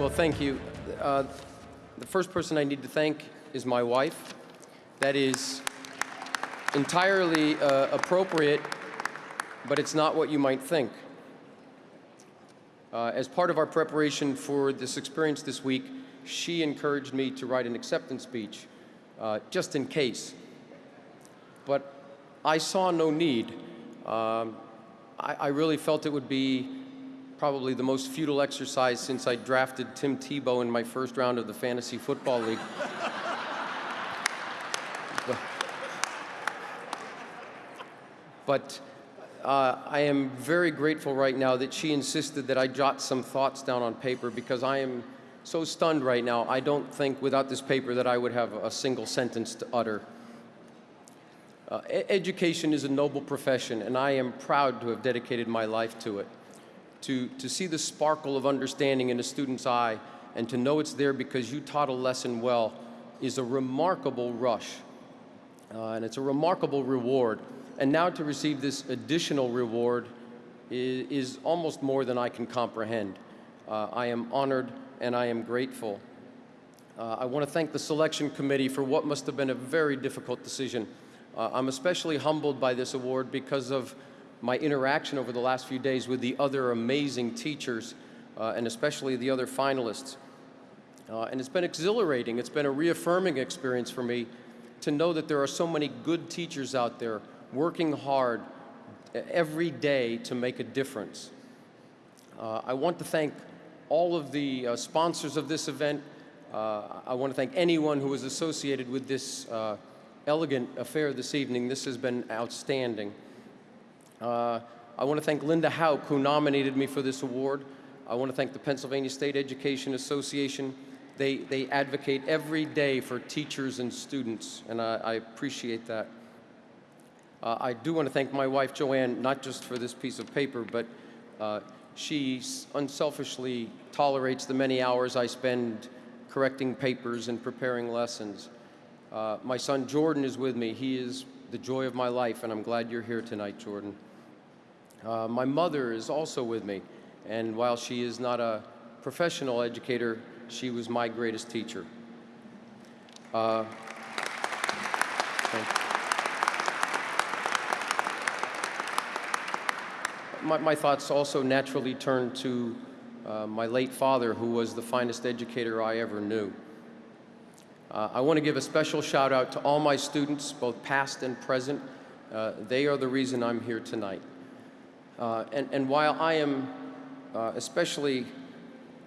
Well, thank you. Uh, the first person I need to thank is my wife. That is entirely uh, appropriate, but it's not what you might think. Uh, as part of our preparation for this experience this week, she encouraged me to write an acceptance speech, uh, just in case. But I saw no need. Um, I, I really felt it would be probably the most futile exercise since I drafted Tim Tebow in my first round of the Fantasy Football League. but, uh, I am very grateful right now that she insisted that I jot some thoughts down on paper because I am so stunned right now. I don't think without this paper that I would have a single sentence to utter. Uh, education is a noble profession, and I am proud to have dedicated my life to it to, to see the sparkle of understanding in a student's eye and to know it's there because you taught a lesson well is a remarkable rush. Uh, and it's a remarkable reward. And now to receive this additional reward is, is almost more than I can comprehend. Uh, I am honored and I am grateful. Uh, I want to thank the selection committee for what must have been a very difficult decision. Uh, I'm especially humbled by this award because of my interaction over the last few days with the other amazing teachers uh, and especially the other finalists. Uh, and it's been exhilarating. It's been a reaffirming experience for me to know that there are so many good teachers out there working hard every day to make a difference. Uh, I want to thank all of the uh, sponsors of this event. Uh, I want to thank anyone who was associated with this uh, elegant affair this evening. This has been outstanding. Uh, I want to thank Linda Hauk, who nominated me for this award. I want to thank the Pennsylvania State Education Association. They, they advocate every day for teachers and students, and I, I appreciate that. Uh, I do want to thank my wife, Joanne, not just for this piece of paper, but uh, she unselfishly tolerates the many hours I spend correcting papers and preparing lessons. Uh, my son Jordan is with me. He is the joy of my life, and I'm glad you're here tonight, Jordan. Uh, my mother is also with me, and while she is not a professional educator, she was my greatest teacher. Uh, my, my, thoughts also naturally turn to uh, my late father, who was the finest educator I ever knew. Uh, I want to give a special shout out to all my students, both past and present. Uh, they are the reason I'm here tonight. Uh, and, and, while I am uh, especially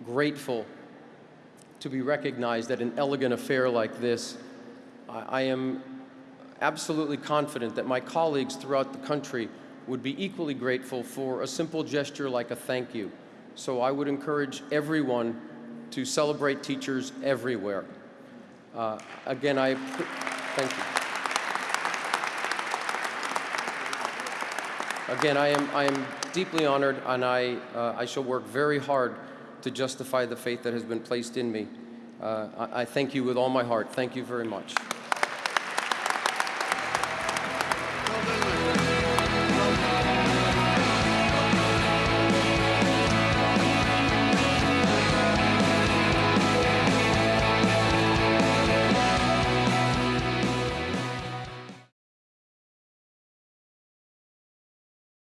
grateful to be recognized at an elegant affair like this, I, I am absolutely confident that my colleagues throughout the country would be equally grateful for a simple gesture like a thank you. So I would encourage everyone to celebrate teachers everywhere. Uh, again, I thank you. Again, I am, I am deeply honored, and I, uh, I shall work very hard to justify the faith that has been placed in me. Uh, I, I thank you with all my heart. Thank you very much.